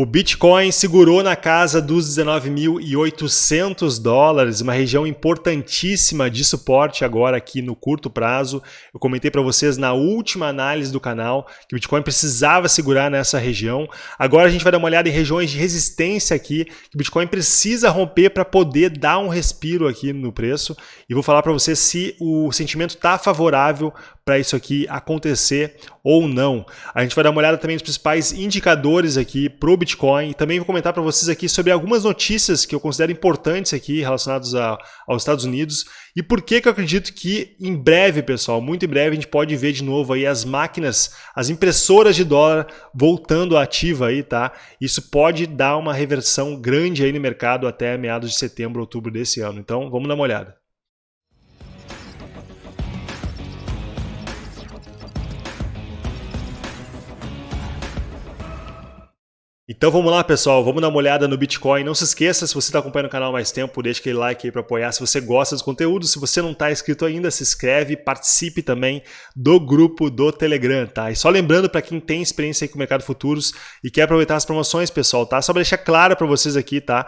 O Bitcoin segurou na casa dos 19.800 dólares, uma região importantíssima de suporte agora aqui no curto prazo. Eu comentei para vocês na última análise do canal que o Bitcoin precisava segurar nessa região. Agora a gente vai dar uma olhada em regiões de resistência aqui que o Bitcoin precisa romper para poder dar um respiro aqui no preço. E vou falar para vocês se o sentimento está favorável para isso aqui acontecer ou não. A gente vai dar uma olhada também nos principais indicadores aqui para o Bitcoin. Também vou comentar para vocês aqui sobre algumas notícias que eu considero importantes aqui relacionadas a, aos Estados Unidos e por que, que eu acredito que em breve, pessoal, muito em breve a gente pode ver de novo aí as máquinas, as impressoras de dólar voltando ativa aí, tá? Isso pode dar uma reversão grande aí no mercado até meados de setembro, outubro desse ano. Então, vamos dar uma olhada. Então vamos lá, pessoal, vamos dar uma olhada no Bitcoin. Não se esqueça, se você está acompanhando o canal mais tempo, deixa aquele like aí para apoiar. Se você gosta dos conteúdos, se você não está inscrito ainda, se inscreve, participe também do grupo do Telegram, tá? E só lembrando para quem tem experiência aí com o mercado futuros e quer aproveitar as promoções, pessoal, tá? Só para deixar claro para vocês aqui, tá?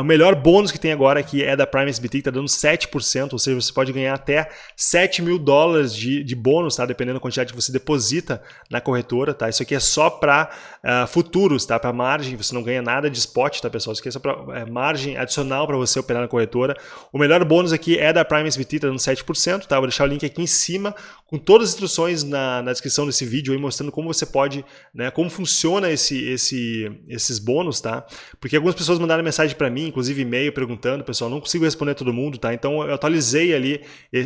o melhor bônus que tem agora aqui é da Prime SBT, que está dando 7%, ou seja, você pode ganhar até 7 mil dólares de, de bônus, tá? Dependendo da quantidade que você deposita na corretora, tá? Isso aqui é só para uh, futuros, tá? Para margem, você não ganha nada de spot, tá pessoal? Esqueça para é, margem adicional para você operar na corretora. O melhor bônus aqui é da Prime SBT, tá dando 7%, tá? Vou deixar o link aqui em cima com todas as instruções na, na descrição desse vídeo aí, mostrando como você pode, né, como funciona esse, esse, esses bônus, tá? Porque algumas pessoas mandaram mensagem para mim, inclusive e-mail, perguntando, pessoal, não consigo responder todo mundo, tá? Então eu atualizei ali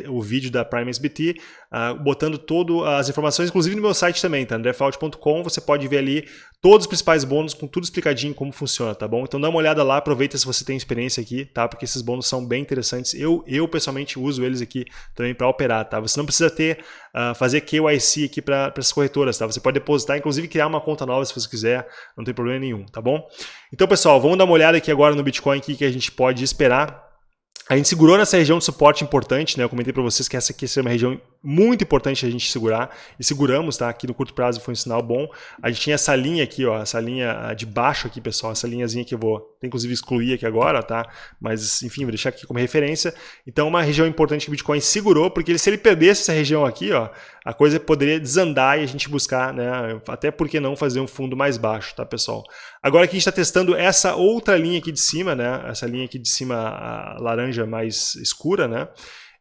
o vídeo da Prime SBT, uh, ah, botando todas as informações, inclusive no meu site também, tá? andrefault.com, você pode ver ali todos os principais bônus com tudo explicadinho como funciona, tá bom? Então dá uma olhada lá, aproveita se você tem experiência aqui, tá? Porque esses bônus são bem interessantes. Eu, eu pessoalmente uso eles aqui também para operar, tá? Você não precisa ter, uh, fazer KYC aqui para essas corretoras, tá? Você pode depositar, inclusive criar uma conta nova se você quiser, não tem problema nenhum, tá bom? Então pessoal, vamos dar uma olhada aqui agora no Bitcoin, o que a gente pode esperar. A gente segurou nessa região de suporte importante, né? Eu comentei para vocês que essa aqui é uma região muito importante a gente segurar e seguramos, tá? Aqui no curto prazo foi um sinal bom. A gente tinha essa linha aqui, ó, essa linha de baixo aqui, pessoal, essa linhazinha que eu vou, inclusive excluir aqui agora, tá? Mas enfim, vou deixar aqui como referência. Então, uma região importante que o Bitcoin segurou, porque se ele perdesse essa região aqui, ó, a coisa poderia desandar e a gente buscar, né? Até porque não fazer um fundo mais baixo, tá, pessoal? Agora que a gente está testando essa outra linha aqui de cima, né? Essa linha aqui de cima, a laranja mais escura, né?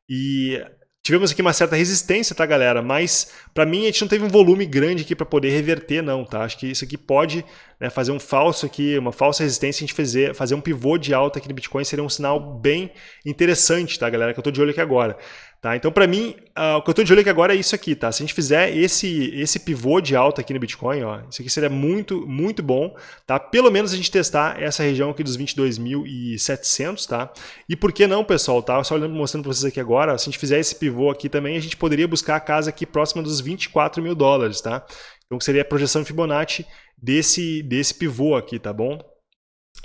E Tivemos aqui uma certa resistência, tá, galera? Mas, para mim, a gente não teve um volume grande aqui para poder reverter, não, tá? Acho que isso aqui pode né, fazer um falso aqui, uma falsa resistência, a gente fazer, fazer um pivô de alta aqui no Bitcoin seria um sinal bem interessante, tá, galera? Que eu estou de olho aqui agora. Tá? Então, para mim, uh, o que eu estou de olho aqui agora é isso aqui. Tá? Se a gente fizer esse, esse pivô de alta aqui no Bitcoin, ó, isso aqui seria muito, muito bom. Tá? Pelo menos a gente testar essa região aqui dos 22.700. Tá? E por que não, pessoal? Tá? Só olhando, mostrando para vocês aqui agora, se a gente fizer esse pivô aqui também, a gente poderia buscar a casa aqui próxima dos 24 mil dólares. Tá? Então, seria a projeção Fibonacci desse, desse pivô aqui, tá bom?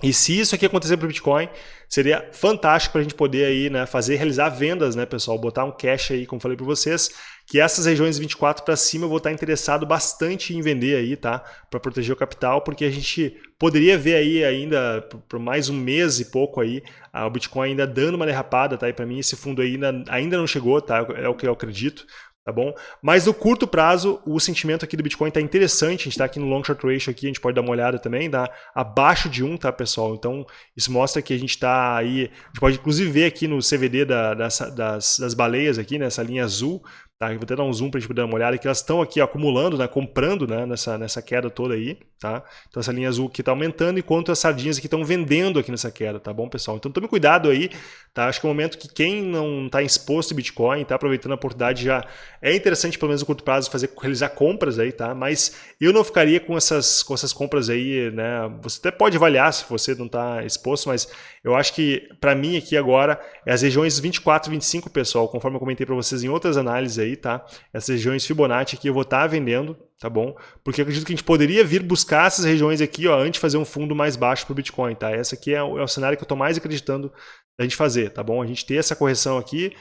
E se isso aqui acontecer para o Bitcoin, seria fantástico para a gente poder aí, né, fazer, realizar vendas, né, pessoal? Botar um cash aí, como falei para vocês, que essas regiões 24 para cima eu vou estar interessado bastante em vender aí, tá? Para proteger o capital, porque a gente poderia ver aí ainda por mais um mês e pouco aí, o Bitcoin ainda dando uma derrapada, tá? E para mim esse fundo ainda, ainda não chegou, tá? É o que eu acredito tá bom? Mas no curto prazo, o sentimento aqui do Bitcoin está interessante, a gente está aqui no long short ratio aqui, a gente pode dar uma olhada também, dá abaixo de 1, tá pessoal? Então isso mostra que a gente está aí, a gente pode inclusive ver aqui no CVD da, das, das, das baleias aqui, nessa linha azul, Tá? vou até dar um zoom para a gente poder dar uma olhada, que elas estão aqui acumulando, né, comprando né, nessa, nessa queda toda aí. Tá? Então essa linha azul aqui está aumentando, enquanto as sardinhas aqui estão vendendo aqui nessa queda, tá bom, pessoal? Então tome cuidado aí, tá? Acho que é um momento que quem não está exposto em Bitcoin, está aproveitando a oportunidade já é interessante, pelo menos no curto prazo, fazer, realizar compras aí, tá? Mas eu não ficaria com essas, com essas compras aí, né? Você até pode avaliar se você não está exposto, mas eu acho que para mim aqui agora é as regiões 24 e 25, pessoal, conforme eu comentei para vocês em outras análises aí, tá? Essas regiões Fibonacci aqui eu vou estar tá vendendo, tá bom? Porque acredito que a gente poderia vir buscar essas regiões aqui, ó, antes de fazer um fundo mais baixo para o Bitcoin, tá? Essa aqui é o, é o cenário que eu estou mais acreditando da gente fazer, tá bom? A gente ter essa correção aqui,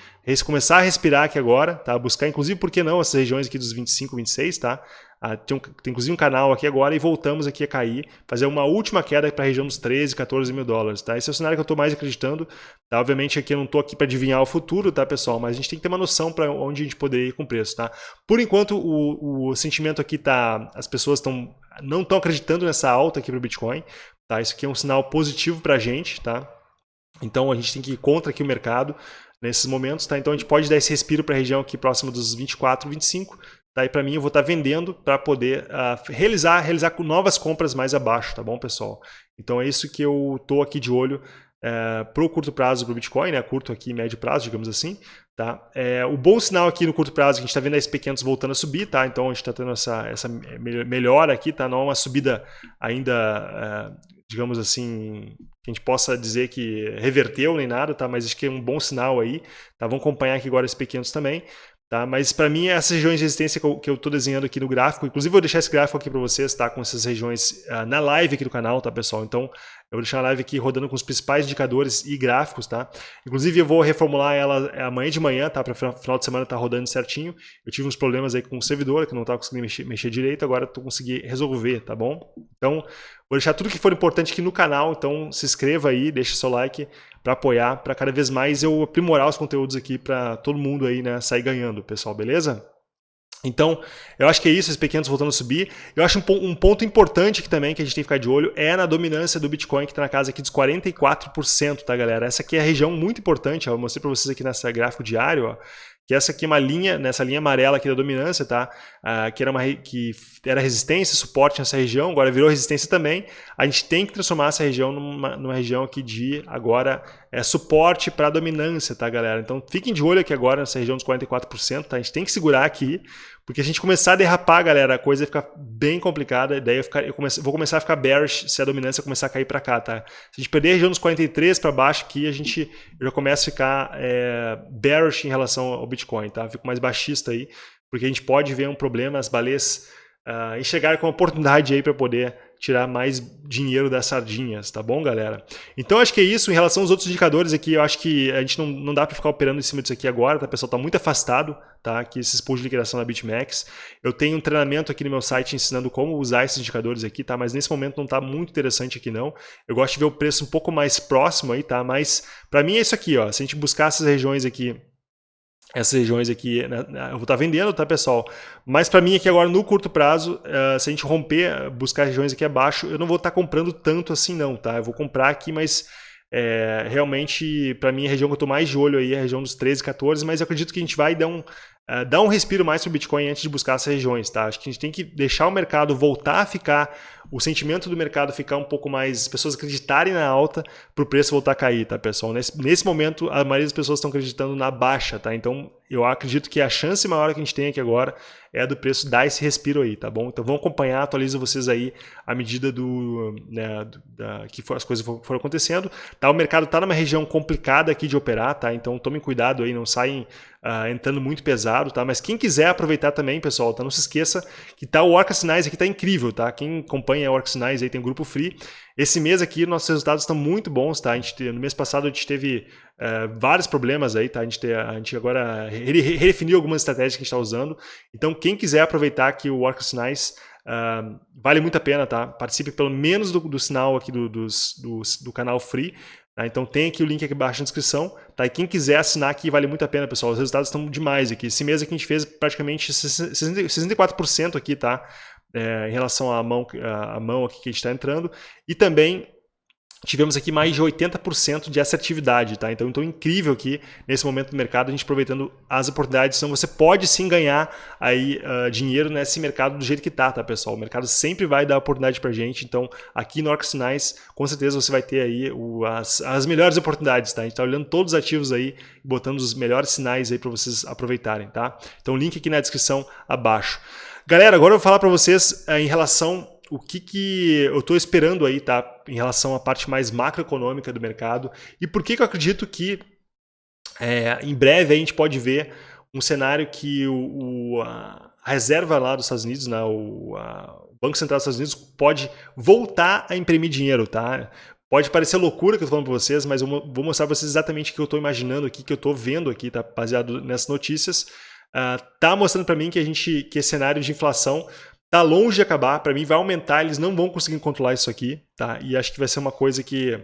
começar a respirar aqui agora, tá? Buscar, inclusive, por que não, essas regiões aqui dos 25, 26, tá? Ah, tem, um, tem inclusive um canal aqui agora e voltamos aqui a cair, fazer uma última queda para a região dos 13, 14 mil dólares, tá? Esse é o cenário que eu estou mais acreditando, tá? Obviamente aqui eu não estou aqui para adivinhar o futuro, tá, pessoal? Mas a gente tem que ter uma noção para onde a gente poderia ir com o preço, tá? Por enquanto, o, o sentimento aqui tá, as pessoas estão não estão acreditando nessa alta aqui para o Bitcoin, tá? Isso aqui é um sinal positivo para a gente, tá? Então a gente tem que ir contra aqui o mercado nesses momentos, tá? Então a gente pode dar esse respiro para a região aqui próxima dos 24, 25, E para mim eu vou estar tá vendendo para poder uh, realizar, realizar novas compras mais abaixo, tá bom, pessoal? Então é isso que eu tô aqui de olho uh, eh, para o curto prazo para o Bitcoin, né? Curto aqui, médio prazo, digamos assim, tá? É, o bom sinal aqui no curto prazo é que a gente está vendo a SP500 voltando a subir, tá? Então a gente está tendo essa, essa melhora aqui, tá? Não é uma subida ainda uh, digamos assim, que a gente possa dizer que reverteu nem nada, tá? Mas acho que é um bom sinal aí, tá? Vamos acompanhar aqui agora esses pequenos também, tá? Mas para mim essas regiões de resistência que eu estou desenhando aqui no gráfico, inclusive vou deixar esse gráfico aqui para vocês, tá? Com essas regiões uh, na live aqui do canal, tá pessoal? Então eu vou deixar a live aqui rodando com os principais indicadores e gráficos, tá? Inclusive eu vou reformular ela amanhã de manhã, tá? Para final de semana tá rodando certinho. Eu tive uns problemas aí com o servidor, que não estava conseguindo mexer, mexer, direito, agora estou conseguindo resolver, tá bom? Então, vou deixar tudo que for importante aqui no canal, então se inscreva aí, deixa seu like para apoiar, para cada vez mais eu aprimorar os conteúdos aqui para todo mundo aí, né, sair ganhando, pessoal, beleza? Então, eu acho que é isso, esses pequenos voltando a subir. Eu acho um, um, ponto importante aqui também que a gente tem que ficar de olho é na dominância do Bitcoin, que está na casa aqui dos 44%, tá, galera? Essa aqui é a região muito importante, ó, eu mostrei para vocês aqui nessa gráfico diário, ó, que essa aqui é uma linha, nessa linha amarela aqui da dominância, tá? Ah, que, era uma, que era resistência, suporte nessa região, agora virou resistência também. A gente tem que transformar essa região numa, numa região aqui de, agora, é, suporte para dominância, tá, galera? Então fiquem de olho aqui agora nessa região dos 44%, tá? A gente tem que segurar aqui, porque a gente começar a derrapar, galera, a coisa vai ficar bem complicada, daí eu, ficar, eu comece, vou começar a ficar bearish se a dominância começar a cair para cá, tá? Se a gente perder a região dos 43 para baixo aqui, a gente já começa a ficar é, bearish em relação ao Bitcoin, tá? Fico mais baixista aí, porque a gente pode ver um problema, as baleias uh, enxergar com oportunidade aí para poder tirar mais dinheiro das sardinhas, tá bom, galera? Então acho que é isso. Em relação aos outros indicadores aqui, eu acho que a gente não, não dá para ficar operando em cima disso aqui agora, tá? Pessoal está muito afastado, tá? Aqui esses pools de liquidação da BitMEX. Eu tenho um treinamento aqui no meu site ensinando como usar esses indicadores aqui, tá? Mas nesse momento não está muito interessante aqui não. Eu gosto de ver o preço um pouco mais próximo aí, tá? Mas para mim é isso aqui, ó. Se a gente buscar essas regiões aqui essas regiões aqui, né, eu vou estar vendendo, tá pessoal? Mas para mim aqui agora no curto prazo, uh, se a gente romper, buscar regiões aqui abaixo, eu não vou estar comprando tanto assim não, tá? Eu vou comprar aqui, mas é, realmente para mim a região que eu estou mais de olho aí é a região dos 13, 14, mas eu acredito que a gente vai dar um, uh, dar um respiro mais para o Bitcoin antes de buscar essas regiões, tá? Acho que a gente tem que deixar o mercado voltar a ficar o sentimento do mercado ficar um pouco mais, as pessoas acreditarem na alta para o preço voltar a cair, tá, pessoal? Nesse, nesse momento, a maioria das pessoas estão acreditando na baixa, tá? Então, eu acredito que a chance maior que a gente tem aqui agora é do preço dar esse respiro aí, tá bom? Então, vamos acompanhar, atualizo vocês aí à medida do, né, do, da, que for, as coisas foram acontecendo. Tá? O mercado está numa região complicada aqui de operar, tá? Então, tomem cuidado aí, não saem uh, entrando muito pesado, tá? Mas quem quiser aproveitar também, pessoal, tá? Não se esqueça que tá o Orca Sinais aqui tá incrível, tá? Quem acompanha o Orca Sinais aí tem um grupo free. Esse mês aqui nossos resultados estão muito bons, tá? A gente, no mês passado a gente teve uh, vários problemas aí, tá? A gente, te, a gente agora redefiniu algumas estratégias que a gente está usando. Então, quem quiser aproveitar aqui o Orca Sinais, Uh, vale muito a pena, tá? Participe pelo menos do, do sinal aqui do, do, do, do canal free, Tá? Então tem aqui o link aqui embaixo na descrição. Tá? E quem quiser assinar aqui vale muito a pena, pessoal. Os resultados estão demais aqui. Esse mês aqui a gente fez praticamente 64% aqui, tá? É, em relação à mão, à mão aqui que a gente está entrando. E também tivemos aqui mais de 80% de assertividade, tá? Então, então incrível aqui nesse momento do mercado a gente aproveitando as oportunidades. Então você pode sim ganhar aí uh, dinheiro nesse mercado do jeito que tá, tá, pessoal? O mercado sempre vai dar oportunidade pra gente. Então, aqui no Orc Sinais, com certeza você vai ter aí o, as, as melhores oportunidades, tá? A gente tá olhando todos os ativos aí, botando os melhores sinais aí para vocês aproveitarem, tá? Então, link aqui na descrição abaixo. Galera, agora eu vou falar para vocês uh, em relação o que, que eu estou esperando aí, tá? Em relação à parte mais macroeconômica do mercado e por que, que eu acredito que é, em breve a gente pode ver um cenário que o, o a reserva lá dos Estados Unidos, né, o, a, o Banco Central dos Estados Unidos pode voltar a imprimir dinheiro, tá? Pode parecer loucura que eu estou falando para vocês, mas eu vou mostrar para vocês exatamente o que eu estou imaginando aqui, que eu estou vendo aqui, tá? Baseado nessas notícias. Uh, tá mostrando para mim que a gente, que esse cenário de inflação tá longe de acabar, para mim vai aumentar, eles não vão conseguir controlar isso aqui, tá? E acho que vai ser uma coisa que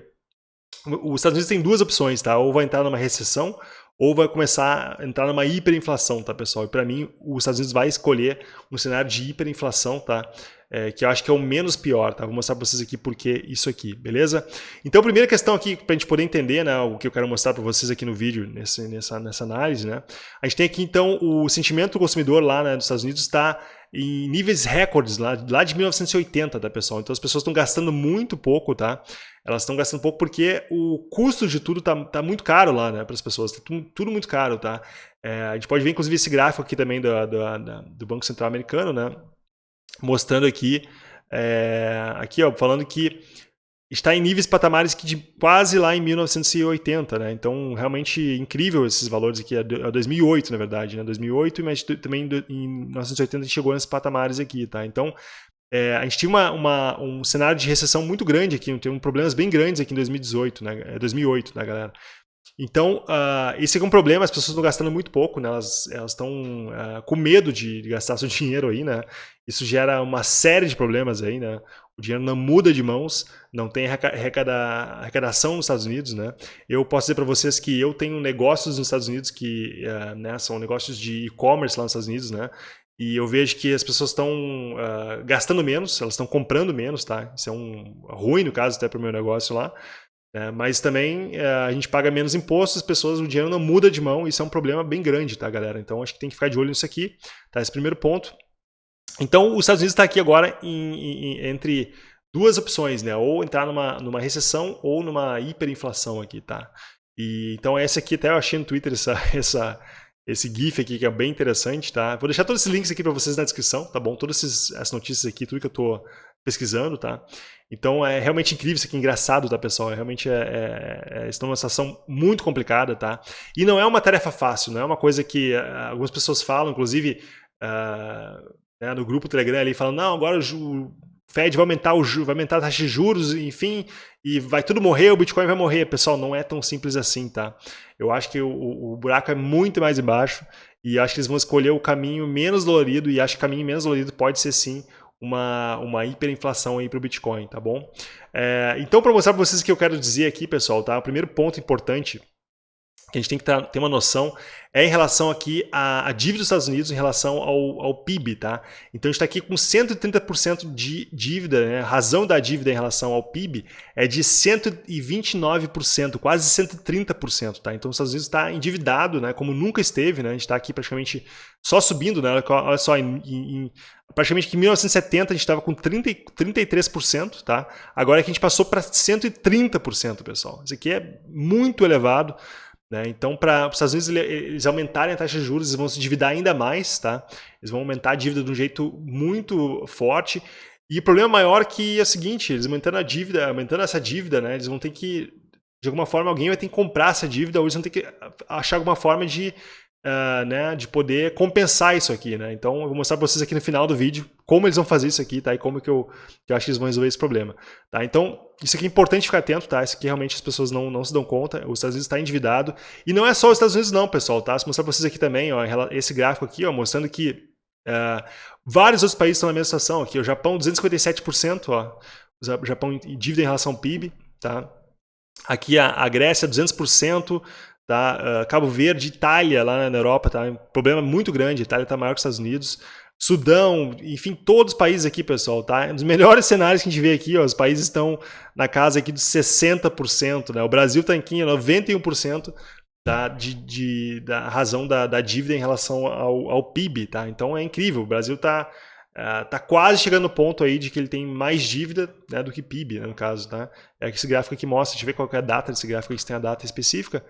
os Estados Unidos tem duas opções, tá? Ou vai entrar numa recessão, ou vai começar a entrar numa hiperinflação, tá, pessoal? E para mim, os Estados Unidos vai escolher um cenário de hiperinflação, tá? É, que eu acho que é o menos pior, tá? Vou mostrar para vocês aqui por que isso aqui, beleza? Então, a primeira questão aqui, para a gente poder entender, né, o que eu quero mostrar para vocês aqui no vídeo, nesse, nessa, nessa análise, né? A gente tem aqui, então, o sentimento do consumidor lá né, nos Estados Unidos está em níveis recordes lá, lá de 1980, tá, pessoal? Então, as pessoas estão gastando muito pouco, tá? elas estão gastando pouco porque o custo de tudo tá, tá muito caro lá, né, para as pessoas, tá tudo, tudo, muito caro, tá? É, a gente pode ver, inclusive, esse gráfico aqui também do, do, do Banco Central Americano, né, mostrando aqui, é, aqui, ó, falando que está em níveis patamares que de quase lá em 1980, né? Então, realmente incrível esses valores aqui, é 2008, é na verdade, né? 2008, mas também em 1980 a gente chegou nesses patamares aqui, tá? Então, é, a gente tinha uma, uma, um cenário de recessão muito grande aqui, tem problemas bem grandes aqui em 2018, né, 2008, é, né, galera? Então, uh, esse é um problema, as pessoas estão gastando muito pouco, né? elas estão uh, com medo de, de, gastar seu dinheiro aí, né? Isso gera uma série de problemas aí, né? O dinheiro não muda de mãos, não tem arrecada, arrecadação nos Estados Unidos, né? Eu posso dizer para vocês que eu tenho negócios nos Estados Unidos que uh, né, são negócios de e-commerce lá nos Estados Unidos, né? E eu vejo que as pessoas estão uh, gastando menos, elas estão comprando menos, tá? Isso é um ruim, no caso, até para o meu negócio lá. Né? Mas também uh, a gente paga menos impostos, as pessoas, o dinheiro não muda de mão, isso é um problema bem grande, tá, galera? Então acho que tem que ficar de olho nisso aqui, tá? Esse primeiro ponto. Então, os Estados Unidos está aqui agora em, em, entre duas opções, né? Ou entrar numa, numa recessão ou numa hiperinflação aqui, tá? E, então, essa aqui até eu achei no Twitter essa, essa, esse GIF aqui que é bem interessante, tá? Vou deixar todos esses links aqui para vocês na descrição, tá bom? Todas essas notícias aqui, tudo que eu estou pesquisando, tá? Então é realmente incrível isso aqui, engraçado, tá, pessoal? É, realmente é, é, é, estão numa situação muito complicada, tá? E não é uma tarefa fácil, não é uma coisa que uh, algumas pessoas falam, inclusive uh, né, no grupo Telegram ali, falam, não, agora o Fed vai aumentar, o, vai aumentar a taxa de juros, enfim, e vai tudo morrer, o Bitcoin vai morrer. Pessoal, não é tão simples assim, tá? Eu acho que o, o buraco é muito mais embaixo e acho que eles vão escolher o caminho menos dolorido e acho que o caminho menos dolorido pode ser sim uma, uma hiperinflação aí para o Bitcoin, tá bom? É, então, para mostrar para vocês o que eu quero dizer aqui, pessoal, tá? O primeiro ponto importante que a gente tem que ter uma noção é em relação aqui à, à dívida dos Estados Unidos em relação ao, ao PIB, tá? Então a gente está aqui com 130% de dívida, né? A razão da dívida em relação ao PIB é de 129%, quase 130%, tá? Então os Estados Unidos está endividado, né? Como nunca esteve, né? A gente está aqui praticamente só subindo, né? Olha só, em, em, praticamente que em 1970 a gente estava com 30, 33%, tá? Agora é que a gente passou para 130%, pessoal. Isso aqui é muito elevado. Né? Então, para os Estados Unidos eles aumentarem a taxa de juros, eles vão se endividar ainda mais, tá? eles vão aumentar a dívida de um jeito muito forte. E o problema maior que é o seguinte, eles aumentando a dívida, aumentando essa dívida, né, eles vão ter que, de alguma forma, alguém vai ter que comprar essa dívida, ou eles vão ter que achar alguma forma de uh, né, de poder compensar isso aqui. Né? Então eu vou mostrar para vocês aqui no final do vídeo como eles vão fazer isso aqui tá? e como que eu, que eu acho que eles vão resolver esse problema. Tá? Então isso aqui é importante ficar atento, tá? Isso aqui realmente as pessoas não, não se dão conta. Os Estados Unidos está endividado. E não é só os Estados Unidos não, pessoal. Tá? Vou mostrar para vocês aqui também ó, esse gráfico aqui ó, mostrando que uh, vários outros países estão na mesma situação. Aqui, o Japão 257%, ó, o Japão em dívida em relação ao PIB. Tá? Aqui a, a Grécia 200%, Tá? Uh, Cabo Verde, Itália, lá na Europa, tá? Um problema muito grande. A Itália está maior que os Estados Unidos. Sudão, enfim, todos os países aqui, pessoal, tá? Dos melhores cenários que a gente vê aqui, ó, os países estão na casa aqui dos 60%, né? O Brasil está aqui em 91% da, de, de, da razão da, da, dívida em relação ao, ao, PIB, tá? Então é incrível, o Brasil está uh, tá quase chegando no ponto aí de que ele tem mais dívida né, do que PIB, né, no caso, tá? É esse gráfico aqui mostra, deixa eu ver qual é a data desse gráfico, se tem a data específica,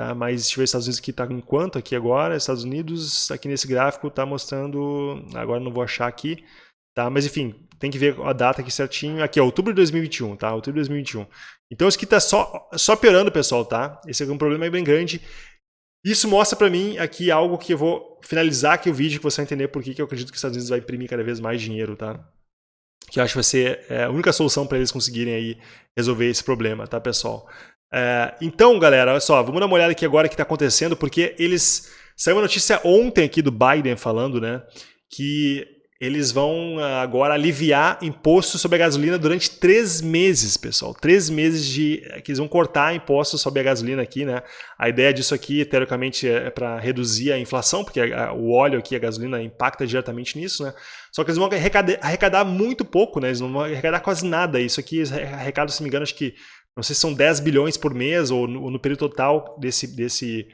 Tá? Mas deixa eu ver Estados Unidos aqui está em quanto aqui agora. Estados Unidos, aqui nesse gráfico, está mostrando. Agora não vou achar aqui. Tá? Mas enfim, tem que ver a data aqui certinho. Aqui, é outubro de 2021, tá? Outubro de 2021. Então isso aqui está só, só piorando, pessoal, tá? Esse é um problema bem grande. Isso mostra para mim aqui algo que eu vou finalizar aqui o vídeo, que você vai entender por que eu acredito que os Estados Unidos vai imprimir cada vez mais dinheiro, tá? Que eu acho que vai ser é, a única solução para eles conseguirem aí resolver esse problema, tá, pessoal? É, então, galera, olha só, vamos dar uma olhada aqui agora o que está acontecendo, porque eles... Saiu uma notícia ontem aqui do Biden falando, né, que eles vão ah, agora aliviar imposto sobre a gasolina durante três meses, pessoal. Três meses de que eles vão cortar impostos sobre a gasolina aqui, né? A ideia disso aqui, teoricamente, é para reduzir a inflação, porque o óleo aqui, a gasolina, impacta diretamente nisso, né? Só que eles vão arrecadar, arrecadar muito pouco, né? Eles não vão arrecadar quase nada. Isso aqui arrecada, se não me engano, acho que não sei se são 10 bilhões por mês ou no, no período total desse, desse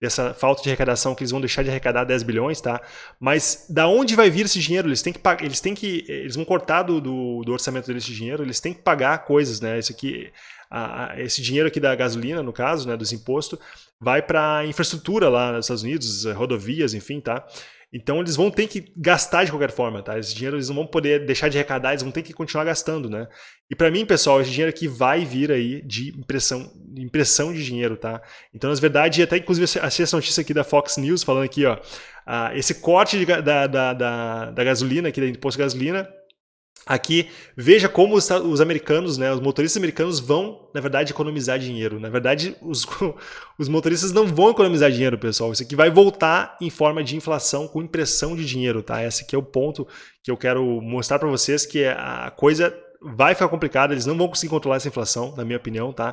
dessa falta de arrecadação que eles vão deixar de arrecadar 10 bilhões, tá? Mas da onde vai vir esse dinheiro? Eles têm que eles têm que eles vão cortar do, do, do orçamento deles esse dinheiro, eles têm que pagar coisas, né? Esse aqui a, a, esse dinheiro aqui da gasolina, no caso, né, dos impostos, vai para infraestrutura lá nos Estados Unidos, rodovias, enfim, tá? Então eles vão ter que gastar de qualquer forma, tá? Esse dinheiro eles não vão poder deixar de arrecadar, eles vão ter que continuar gastando, né? E para mim, pessoal, esse dinheiro aqui vai vir aí de impressão, impressão de dinheiro, tá? Então, na verdade, até inclusive achei essa notícia aqui da Fox News falando aqui, ó, uh, esse corte de, da, da, da, da gasolina, aqui da imposto de gasolina, Aqui, veja como os, os, americanos, né, os motoristas americanos vão, na verdade, economizar dinheiro. Na verdade, os, os motoristas não vão economizar dinheiro, pessoal. Isso aqui vai voltar em forma de inflação com impressão de dinheiro, tá? Esse aqui é o ponto que eu quero mostrar para vocês, que a coisa vai ficar complicada, eles não vão conseguir controlar essa inflação, na minha opinião, tá?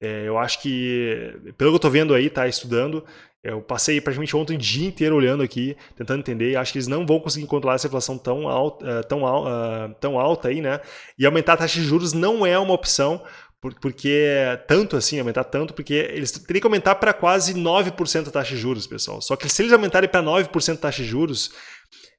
É, eu acho que, pelo que eu estou vendo aí, tá, estudando, eu passei praticamente ontem o dia inteiro olhando aqui, tentando entender, acho que eles não vão conseguir controlar essa inflação tão alta, uh, tão, uh, tão alta aí, né? E aumentar a taxa de juros não é uma opção, porque tanto assim, aumentar tanto, porque eles teriam que aumentar para quase 9% a taxa de juros, pessoal. Só que se eles aumentarem para 9% a taxa de juros,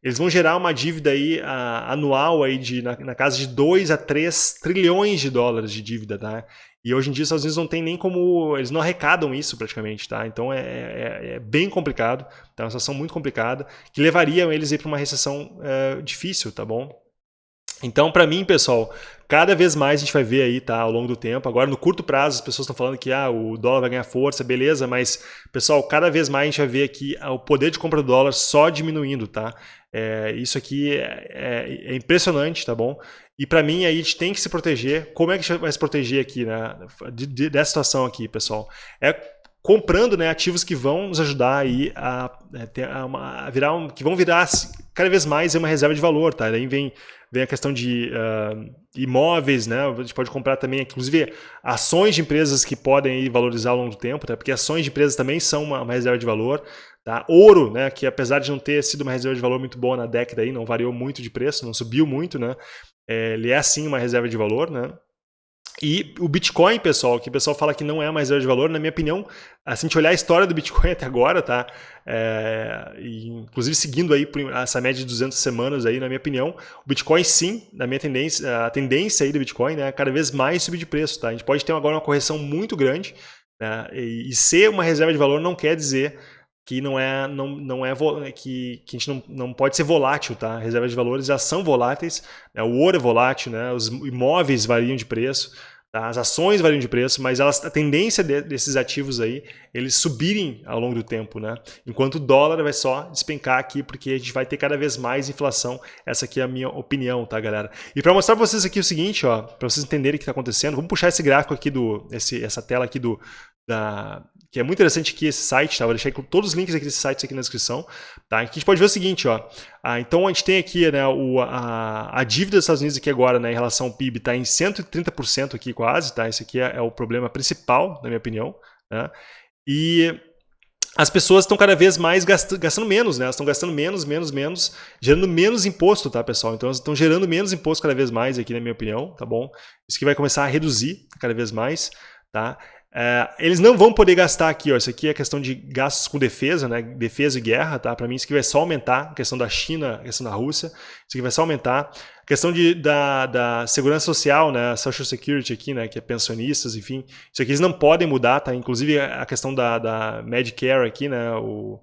eles vão gerar uma dívida aí a, anual aí de, na, na, casa de 2 a 3 trilhões de dólares de dívida, tá? E hoje em dia os Estados Unidos não tem nem como. Eles não arrecadam isso praticamente, tá? Então é, é, é bem complicado, tá? Uma situação muito complicada, que levaria eles para uma recessão é, difícil, tá bom? Então, para mim, pessoal, cada vez mais a gente vai ver aí, tá, ao longo do tempo. Agora, no curto prazo, as pessoas estão falando que ah, o dólar vai ganhar força, beleza, mas, pessoal, cada vez mais a gente vai ver aqui ah, o poder de compra do dólar só diminuindo, tá? É, isso aqui é, é, é, impressionante, tá bom? E para mim, aí a gente tem que se proteger. Como é que a gente vai se proteger aqui, né? De, de, dessa situação aqui, pessoal? É comprando né, ativos que vão nos ajudar aí a, é, ter, a, a virar um, que vão virar cada vez mais uma reserva de valor, tá? Daí vem vem a questão de uh, imóveis, né? A gente pode comprar também, inclusive, ações de empresas que podem valorizar ao longo do tempo, tá? porque ações de empresas também são uma, uma, reserva de valor. Tá? Ouro, né? que apesar de não ter sido uma reserva de valor muito boa na década, aí, não variou muito de preço, não subiu muito, né? É, ele é sim uma reserva de valor, né? E o Bitcoin, pessoal, que o pessoal fala que não é mais reserva de valor, na minha opinião, assim, a gente olhar a história do Bitcoin até agora, tá? É, inclusive seguindo aí essa média de 200 semanas aí, na minha opinião, o Bitcoin sim, na minha tendência, a tendência aí do Bitcoin, né, cada vez mais subir de preço, tá? A gente pode ter agora uma correção muito grande, né? E, e ser uma reserva de valor não quer dizer que não é não, não é que, que a gente não, não pode ser volátil, tá? Reservas de valores já são voláteis, né? o ouro é volátil, né? Os imóveis variam de preço, tá? as ações variam de preço, mas elas, a tendência de, desses ativos aí eles subirem ao longo do tempo, né? Enquanto o dólar vai só despencar aqui porque a gente vai ter cada vez mais inflação. Essa aqui é a minha opinião, tá, galera? E para mostrar para vocês aqui o seguinte, ó, para vocês entenderem o que está acontecendo, vamos puxar esse gráfico aqui do esse, essa tela aqui do da, que é muito interessante aqui esse site, tá? Vou deixar todos os links aqui desses sites aqui na descrição, tá? Aqui a gente pode ver o seguinte, ó. Ah, então a gente tem aqui, né, o, a, a dívida dos Estados Unidos aqui agora, né, em relação ao PIB, está em 130% aqui quase, tá? Esse aqui é, é, o problema principal, na minha opinião, né? E as pessoas estão cada vez mais gastando, gastando menos, né? Elas estão gastando menos, menos, menos, gerando menos imposto, tá, pessoal? Então elas estão gerando menos imposto cada vez mais aqui, na minha opinião, tá bom? Isso que vai começar a reduzir cada vez mais, tá? É, eles não vão poder gastar aqui, ó, isso aqui é questão de gastos com defesa, né, defesa e guerra, tá? Para mim isso aqui vai só aumentar, a questão da China, a questão da Rússia, isso aqui vai só aumentar. A questão de, da, da segurança social, né, Social Security aqui, né, que é pensionistas, enfim, isso aqui eles não podem mudar, tá? Inclusive a questão da, da Medicare aqui, né, o,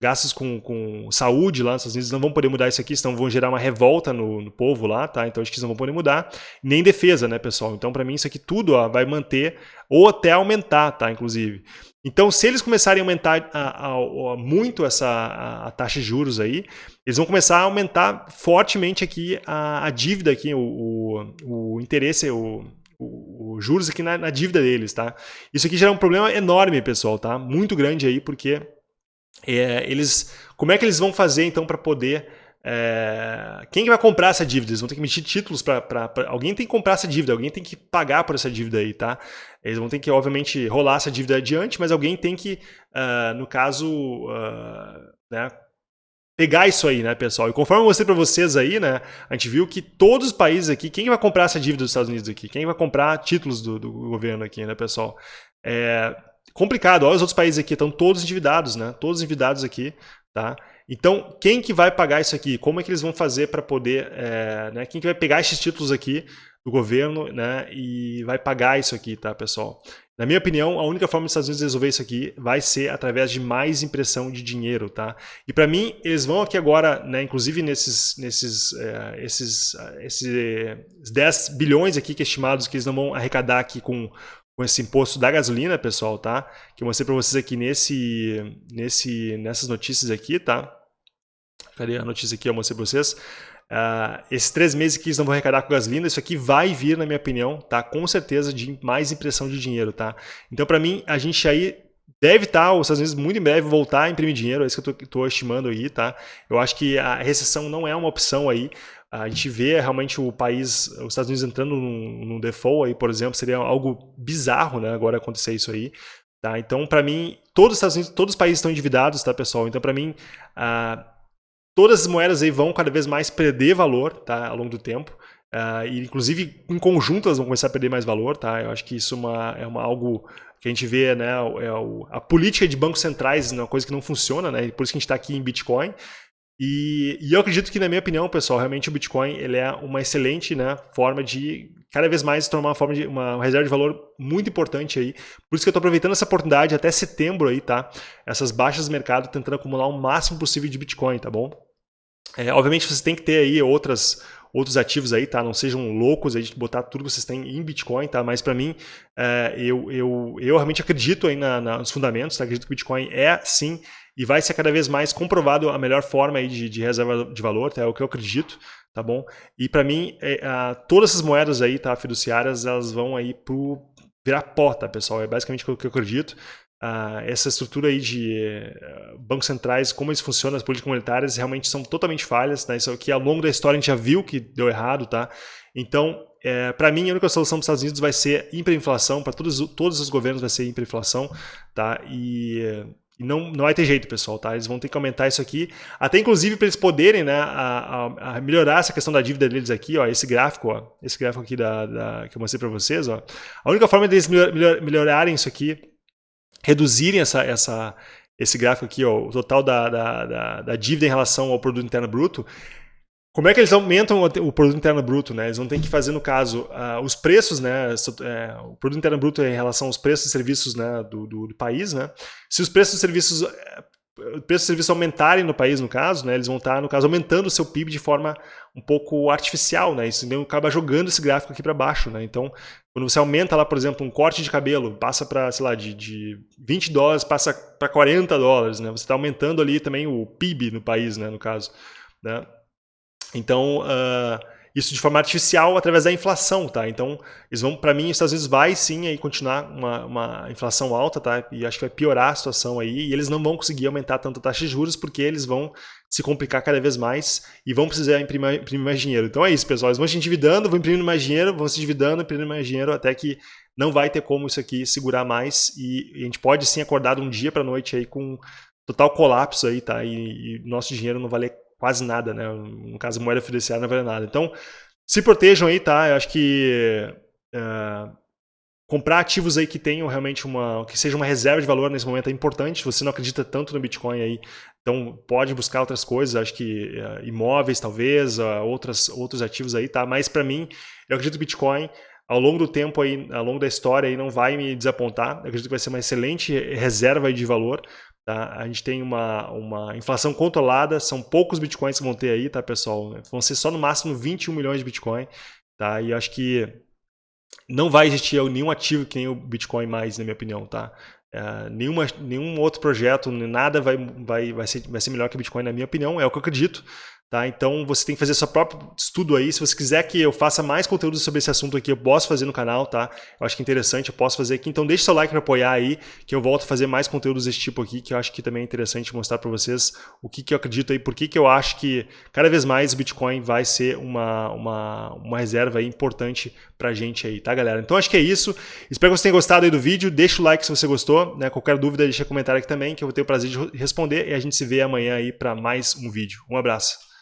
gastos com, com saúde lá nos Estados Unidos não vão poder mudar isso aqui, senão vão gerar uma revolta no, no povo lá, tá? Então acho que eles não vão poder mudar, nem defesa, né, pessoal? Então para mim isso aqui tudo ó, vai manter ou até aumentar, tá? Inclusive. Então se eles começarem a aumentar a, a, a, muito essa taxa de juros aí, eles vão começar a aumentar fortemente aqui a, dívida aqui, o, o, o interesse, o os juros aqui na, na, dívida deles, tá? Isso aqui gera um problema enorme, pessoal, tá? Muito grande aí, porque é, eles, como é que eles vão fazer então para poder é, quem vai comprar essa dívida? Eles vão ter que emitir títulos para. Alguém tem que comprar essa dívida, alguém tem que pagar por essa dívida aí, tá? Eles vão ter que, obviamente, rolar essa dívida adiante, mas alguém tem que, uh, no caso, uh, né, pegar isso aí, né, pessoal? E conforme eu mostrei para vocês aí, né, a gente viu que todos os países aqui, quem vai comprar essa dívida dos Estados Unidos aqui? Quem vai comprar títulos do, do governo aqui, né, pessoal? É complicado. Olha os outros países aqui, estão todos endividados, né? Todos endividados aqui, tá? Então, quem que vai pagar isso aqui? Como é que eles vão fazer para poder... É, né, quem que vai pegar esses títulos aqui do governo né, e vai pagar isso aqui, tá, pessoal? Na minha opinião, a única forma dos Estados Unidos resolver isso aqui vai ser através de mais impressão de dinheiro, tá? E para mim, eles vão aqui agora, né, inclusive nesses, nesses é, esses, esses 10 bilhões aqui que é estimados que eles não vão arrecadar aqui com, com esse imposto da gasolina, pessoal, tá? Que eu mostrei para vocês aqui nesse, nesse, nessas notícias aqui, tá? Cadê a notícia aqui? Eu mostrei para vocês. Uh, esses três meses que eles não vão arrecadar com gasolina, isso aqui vai vir, na minha opinião, tá? Com certeza, de mais impressão de dinheiro, tá? Então, para mim, a gente aí deve estar, tá, os Estados Unidos muito em breve voltar a imprimir dinheiro, é isso que eu estou estimando aí, tá? Eu acho que a recessão não é uma opção aí, a gente vê realmente o país, os Estados Unidos entrando num, default aí, por exemplo, seria algo bizarro, né, agora acontecer isso aí. Tá? Então, para mim, todos os Estados Unidos, todos os países estão endividados, tá, pessoal? Então, para mim, uh, todas as moedas aí vão cada vez mais perder valor, tá, ao longo do tempo. E, inclusive, em conjunto, elas vão começar a perder mais valor, tá? Eu acho que isso é, uma, é uma, algo que a gente vê, né? É o, a política de bancos centrais é uma coisa que não funciona, né? Por isso que a gente está aqui em Bitcoin. E, e, eu acredito que, na minha opinião, pessoal, realmente o Bitcoin ele é uma excelente né, forma de cada vez mais tornar uma forma de uma reserva de valor muito importante aí. Por isso que eu estou aproveitando essa oportunidade até setembro aí, tá? Essas baixas do mercado, tentando acumular o máximo possível de Bitcoin, tá bom? É, obviamente você tem que ter aí outras outros ativos aí, tá? Não sejam loucos aí de botar tudo que vocês têm em Bitcoin, tá? Mas para mim, é, eu, eu, eu realmente acredito aí na, na, nos fundamentos, tá? Acredito que o Bitcoin é, sim, e vai ser cada vez mais comprovado a melhor forma aí de, de reserva de valor, tá? é o que eu acredito, tá bom? E para mim, é, a, todas essas moedas aí, tá, fiduciárias, elas vão aí pro virar pó, tá, pessoal? É basicamente o que eu acredito. Uh, essa estrutura aí de uh, bancos centrais, como eles funcionam, as políticas monetárias, realmente são totalmente falhas, né? Isso aqui ao longo da história a gente já viu que deu errado, tá? Então, é, para mim, a única solução dos Estados Unidos vai ser hiperinflação, para todos, todos os governos vai ser hiperinflação, tá? E e não, não vai ter jeito, pessoal, tá? Eles vão ter que aumentar isso aqui, até inclusive para eles poderem né, a, a, a, melhorar essa questão da dívida deles aqui, ó, esse gráfico, ó, esse gráfico aqui da, da que eu mostrei para vocês, ó. A única forma deles melhor, melhorarem isso aqui, reduzirem essa, essa, esse gráfico aqui, ó, o total da, da, da, da dívida em relação ao produto interno bruto, como é que eles aumentam o produto interno bruto? Né? Eles vão ter que fazer, no caso, uh, os preços, né? É, o produto interno bruto é em relação aos preços de serviços né, do, do, do país. Né? Se os preços de serviços, eh, preços de serviços aumentarem no país, no caso, né, eles vão estar, no caso, aumentando o seu PIB de forma um pouco artificial. Né? Isso então, acaba jogando esse gráfico aqui para baixo. Né? Então, quando você aumenta lá, por exemplo, um corte de cabelo, passa para, sei lá, de, de 20 dólares, passa para 40 dólares. Né? Você está aumentando ali também o PIB no país, né, no caso. Né? Então, uh, isso de forma artificial através da inflação, tá? Então, eles vão, para mim, os Estados Unidos vai sim aí continuar uma, uma, inflação alta, tá? E acho que vai piorar a situação aí, e eles não vão conseguir aumentar tanto a taxa de juros porque eles vão se complicar cada vez mais e vão precisar imprimir, imprimir mais dinheiro. Então é isso, pessoal. Eles vão se endividando, vão imprimindo mais dinheiro, vão se endividando, imprimindo mais dinheiro até que não vai ter como isso aqui segurar mais e a gente pode sim acordar um dia para noite aí com total colapso aí, tá? E, e nosso dinheiro não valer quase nada, né? No caso, moeda fiduciária não vale nada. Então, se protejam aí, tá? Eu acho que uh, comprar ativos aí que tenham realmente uma, que seja uma reserva de valor nesse momento é importante. Se você não acredita tanto no Bitcoin aí, então pode buscar outras coisas. Acho que uh, imóveis, talvez, uh, outras, outros ativos aí, tá? Mas para mim, eu acredito que Bitcoin ao longo do tempo aí, ao longo da história aí não vai me desapontar. Eu acredito que vai ser uma excelente reserva de valor. Tá? A gente tem uma, uma inflação controlada, são poucos bitcoins que vão ter aí, tá, pessoal? Vão ser só no máximo 21 milhões de bitcoin, tá? E acho que não vai existir nenhum ativo que nem o bitcoin mais, na minha opinião, tá? Uh, nenhuma, nenhum outro projeto, nada vai, vai, vai, ser, vai ser melhor que Bitcoin, na minha opinião, é o que eu acredito. Tá? Então você tem que fazer seu próprio estudo aí. Se você quiser que eu faça mais conteúdo sobre esse assunto aqui, eu posso fazer no canal, tá? Eu acho que é interessante, eu posso fazer aqui. Então deixe seu like para apoiar aí, que eu volto a fazer mais conteúdos desse tipo aqui, que eu acho que também é interessante mostrar para vocês o que, que eu acredito aí, por que, que eu acho que cada vez mais o Bitcoin vai ser uma, uma, uma reserva importante pra gente aí, tá galera? Então acho que é isso. Espero que você tenha gostado aí do vídeo. Deixa o like se você né? Qualquer dúvida deixa comentário aqui também, que eu vou ter o prazer de responder e a gente se vê amanhã aí para mais um vídeo. Um abraço.